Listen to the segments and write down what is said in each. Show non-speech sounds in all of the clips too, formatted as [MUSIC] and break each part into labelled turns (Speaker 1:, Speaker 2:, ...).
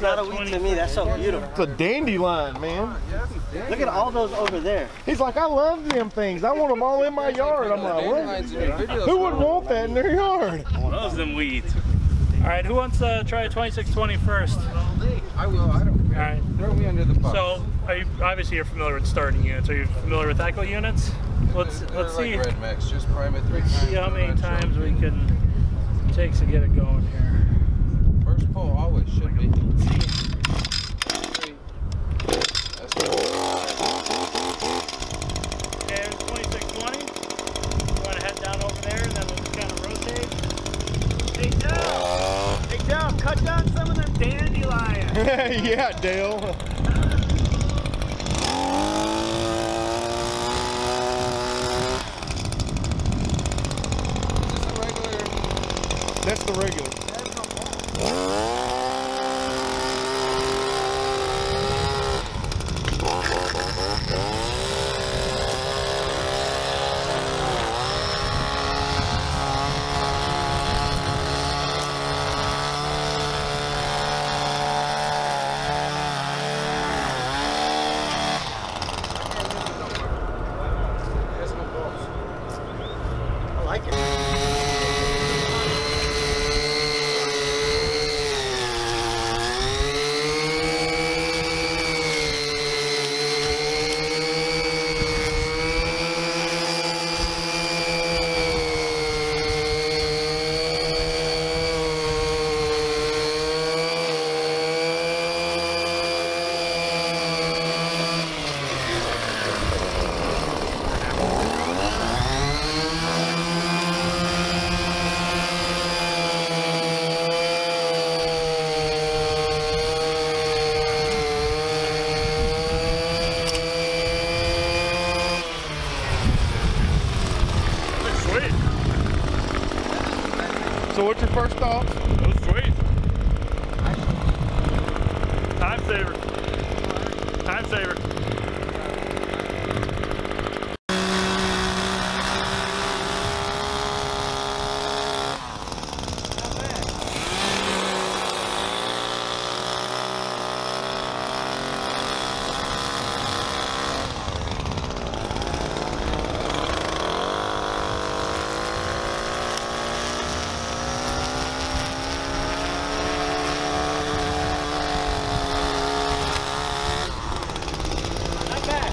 Speaker 1: That's not a weed to me. That's so beautiful.
Speaker 2: It's a dandelion, man.
Speaker 1: Look at all those over there.
Speaker 2: He's like, I love them things. I want them all in my yard. I'm like, what? Who would want that in their yard?
Speaker 3: Those them weeds. All right, who wants to try a 2620 first?
Speaker 4: I will. I don't
Speaker 3: All
Speaker 4: care.
Speaker 3: right.
Speaker 4: Throw me under the bus.
Speaker 3: So, are you, obviously you're familiar with starting units. Are you familiar with echo units? Let's
Speaker 4: They're
Speaker 3: let's
Speaker 4: like
Speaker 3: see
Speaker 4: RedMax. Just prime it three
Speaker 3: let's
Speaker 4: times.
Speaker 3: see how many times we can take to get it going here.
Speaker 4: First pull always should be. That's good.
Speaker 3: Okay, there's 2620. You want to head down over there, and then we'll just kind of rotate. Hey Dale! Hey Dale, cut down some of them dandelions. [LAUGHS]
Speaker 2: yeah, Dale.
Speaker 4: Is this a regular?
Speaker 2: That's the regular. First thoughts?
Speaker 3: That was sweet. Time saver. Time saver. Not bad.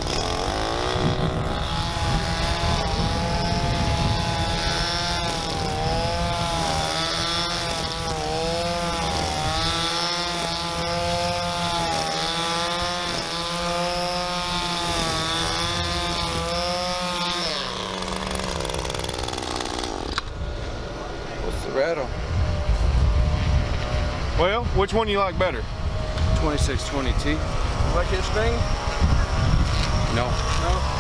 Speaker 4: What's the rattle?
Speaker 2: Well, which one do you like better?
Speaker 4: 2620T.
Speaker 2: Like his thing?
Speaker 4: No. No.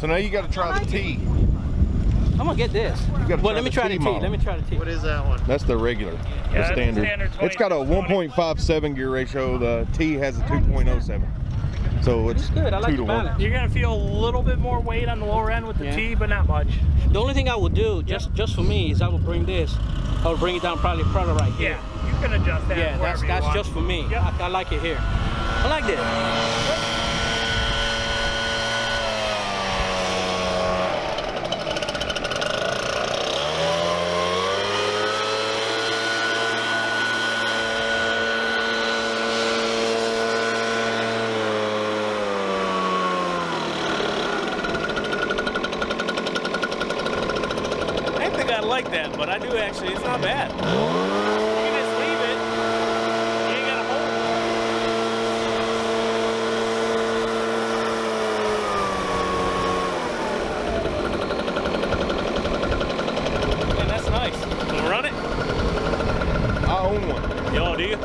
Speaker 2: So now you got to try the T.
Speaker 1: I'm gonna get this.
Speaker 2: gotta
Speaker 1: Well,
Speaker 2: try
Speaker 1: let me
Speaker 2: the
Speaker 1: try
Speaker 2: T
Speaker 1: the T.
Speaker 2: model.
Speaker 1: Let me try the T.
Speaker 3: What is that one?
Speaker 2: That's the regular,
Speaker 3: Yeah,
Speaker 2: the standard.
Speaker 3: standard
Speaker 2: It's got a 1.57 gear ratio. The T has a 2.07. So it's
Speaker 1: It's good. I like the
Speaker 2: to one.
Speaker 1: balance.
Speaker 3: You're gonna feel a little bit more weight on the lower end with the
Speaker 1: Yeah.
Speaker 3: T, but not much.
Speaker 1: The only thing I would do, just just for me, is I would bring this. I would bring it down probably further right here.
Speaker 3: Yeah, you can adjust that.
Speaker 1: Yeah, that's
Speaker 3: wherever you
Speaker 1: that's
Speaker 3: want.
Speaker 1: just for me.
Speaker 3: Yep.
Speaker 1: I, I like it here. I like this. I didn't think I'd like that, but I do actually. It's not bad. You can just leave it. You ain't gotta hold it. Man, that's nice. Wanna run it?
Speaker 2: I own one.
Speaker 1: Yo, do you?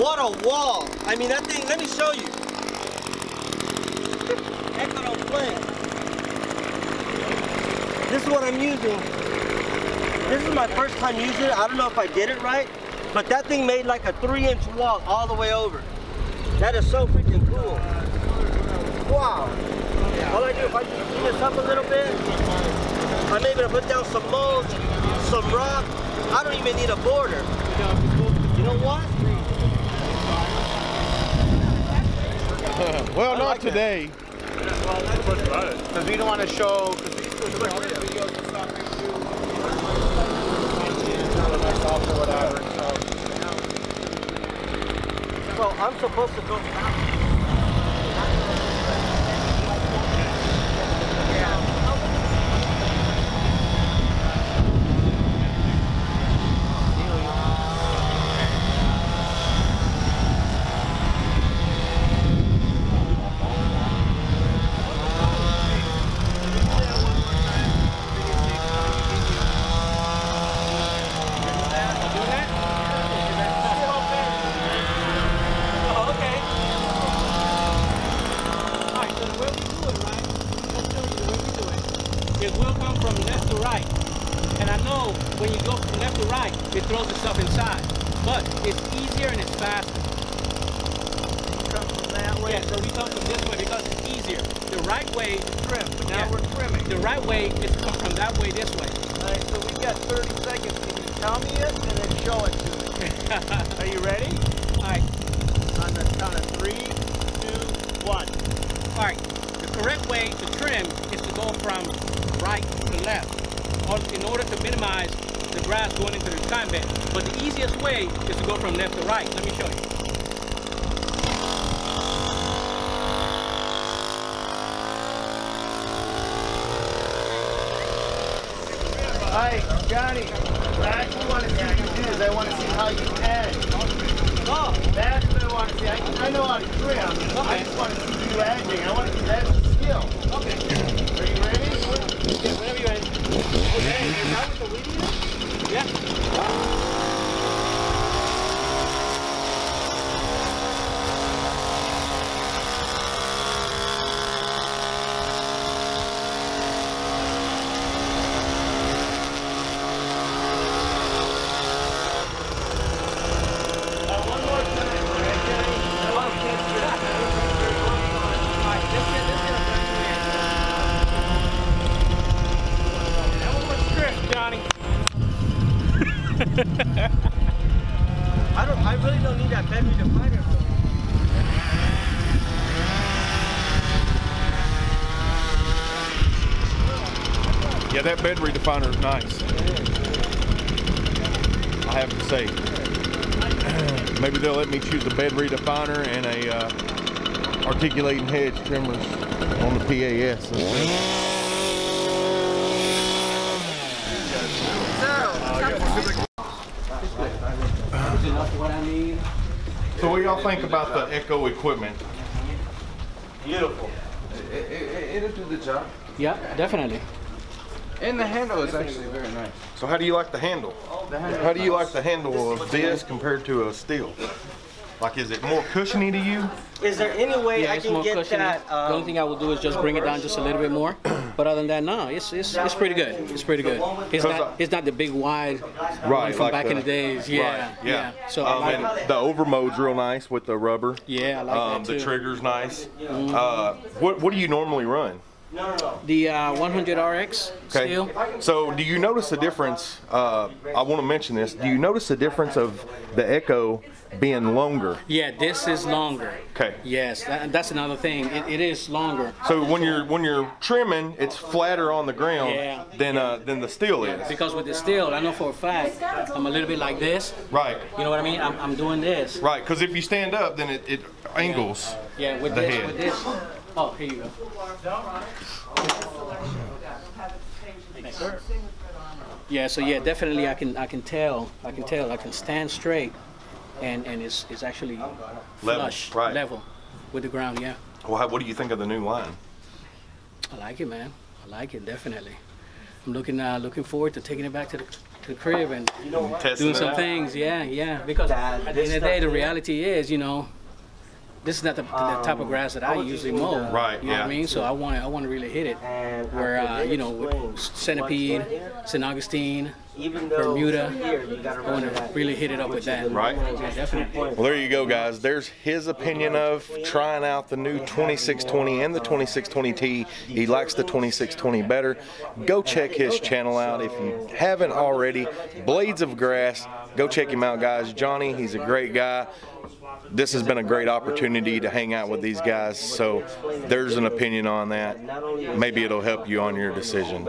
Speaker 5: What a wall. I mean, that thing, let me show you. [LAUGHS] Play. This is what I'm using. This is my first time using it. I don't know if I did it right, but that thing made like a three inch wall all the way over. That is so freaking cool. Wow. All I do, if I just clean this up a little bit, I'm able to put down some mulch, some rock. I don't even need a border. You know what? [LAUGHS]
Speaker 2: Well, not today.
Speaker 6: Because we don't want to show.
Speaker 5: Well, I'm supposed to go back.
Speaker 1: Oh, okay. All right, so the way we do it, right? I'll show you the way we do it. It will come from left to right. And I know when you go from left to right, it throws itself inside. But it's easier and it's faster.
Speaker 6: Come from that way.
Speaker 1: Yeah, so we come from this way because it's easier. The right way,
Speaker 6: Trim. But now
Speaker 1: Yeah.
Speaker 6: we're trimming.
Speaker 1: the right way is to come from that way this way.
Speaker 6: All right, so we got 30 seconds. Can you tell me it and then show it to me? [LAUGHS] Are you ready?
Speaker 1: All right,
Speaker 6: On the count of three, two, one.
Speaker 1: all right. The correct way to trim is to go from right to left in order to minimize the grass going into the time bed. But the easiest way is to go from left to right. Let me show you.
Speaker 6: Hi, Johnny. What I actually want to see you do. is I want to see how you edge.
Speaker 1: Oh,
Speaker 6: That's what I want to see. I, I know how to trim. I just want to see you edging. I want to see that's a skill. Oh.
Speaker 1: okay.
Speaker 6: Are you ready?
Speaker 1: Yeah, whenever you're ready.
Speaker 6: Okay, is that what the weed is?
Speaker 1: Yeah.
Speaker 6: Uh, one more time. All right, Johnny. I want to catch you.
Speaker 1: Alright, let's get, let's get a better That one was stripped, Johnny.
Speaker 5: I don't. I really don't need that battery definer.
Speaker 2: Yeah, that bed definer is nice. I have to say. [CLEARS THROAT] Maybe they'll let me choose a bed definer and a uh, articulating hedge trimmers on the PAS. So what y'all think about the Echo equipment?
Speaker 5: Beautiful.
Speaker 4: It, it, it'll do the job.
Speaker 1: Yeah, definitely.
Speaker 4: And the handle is actually very nice.
Speaker 2: So how do you like the handle? How do you like the handle of this compared to a Stihl? Like, is it more cushiony to you?
Speaker 5: Is there any way
Speaker 1: Yeah,
Speaker 5: I can
Speaker 1: more
Speaker 5: get
Speaker 1: cushiony.
Speaker 5: that?
Speaker 1: the only
Speaker 5: Um,
Speaker 1: thing I will do is just bring it down just a little bit more. [CLEARS THROAT] But other than that, no, it's it's, it's pretty good. It's pretty good. It's
Speaker 2: Because
Speaker 1: not it's not the big wide one
Speaker 2: Right,
Speaker 1: from
Speaker 2: like
Speaker 1: back in
Speaker 2: the-
Speaker 1: the days. Yeah,
Speaker 2: Right, yeah.
Speaker 1: So I
Speaker 2: Um,
Speaker 1: like
Speaker 2: and
Speaker 1: it.
Speaker 2: the overmold's real nice with the rubber.
Speaker 1: Yeah, I like
Speaker 2: Um,
Speaker 1: that
Speaker 2: the trigger's nice. Uh, what what do you normally run?
Speaker 1: The uh, 100 RX
Speaker 2: Okay.
Speaker 1: Stihl.
Speaker 2: So do you notice a difference? Uh, I want to mention this. Do you notice a difference of the Echo being longer?
Speaker 1: Yeah, this is longer.
Speaker 2: Okay.
Speaker 1: Yes, that, that's another thing. It, it is longer.
Speaker 2: So when you're when you're trimming, it's flatter on the ground
Speaker 1: Yeah.
Speaker 2: than uh, than the Stihl is.
Speaker 1: Because with the Stihl, I know for a fact, I'm a little bit like this.
Speaker 2: Right.
Speaker 1: You know what I mean? I'm, I'm doing this.
Speaker 2: Right. Because if you stand up, then it, it angles.
Speaker 1: Yeah, with
Speaker 2: The
Speaker 1: this,
Speaker 2: head.
Speaker 1: with this. Oh, here you go. Yeah, so yeah, definitely I can I can tell I can tell I can stand straight, and and it's it's actually flush
Speaker 2: right.
Speaker 1: level with the ground. Yeah,
Speaker 2: Well, how, what do you think of the new line?
Speaker 1: I like it, man. I like it definitely. I'm looking uh, looking forward to taking it back to the to the crib and
Speaker 5: You know what?
Speaker 1: Doing some
Speaker 2: out.
Speaker 1: things. Yeah, yeah. Because
Speaker 5: That-
Speaker 1: at the end of the day, the reality is, you know, this is not the, the type of grass that I,
Speaker 5: I
Speaker 1: usually mow.
Speaker 5: the-
Speaker 2: Right,
Speaker 1: You know what
Speaker 2: yeah.
Speaker 1: I mean? So I want to I want to really hit it
Speaker 5: And
Speaker 1: where uh, you know with Centipede,
Speaker 5: what's in here,
Speaker 1: St. Augustine.
Speaker 5: even though
Speaker 1: Bermuda,
Speaker 5: here you gotta
Speaker 1: I want to really hit it up with that.
Speaker 2: Right.
Speaker 1: Yeah, definitely.
Speaker 2: Well, there you go, guys. There's his opinion of trying out the new 2620 and the 2620T. He likes the 2620 better. Go check his channel out if you haven't already. Blades of Grass. Go check him out, guys. Johnny, he's a great guy. This has been a great opportunity to hang out with these guys. So there's an opinion on that. Maybe it'll help you on your decision.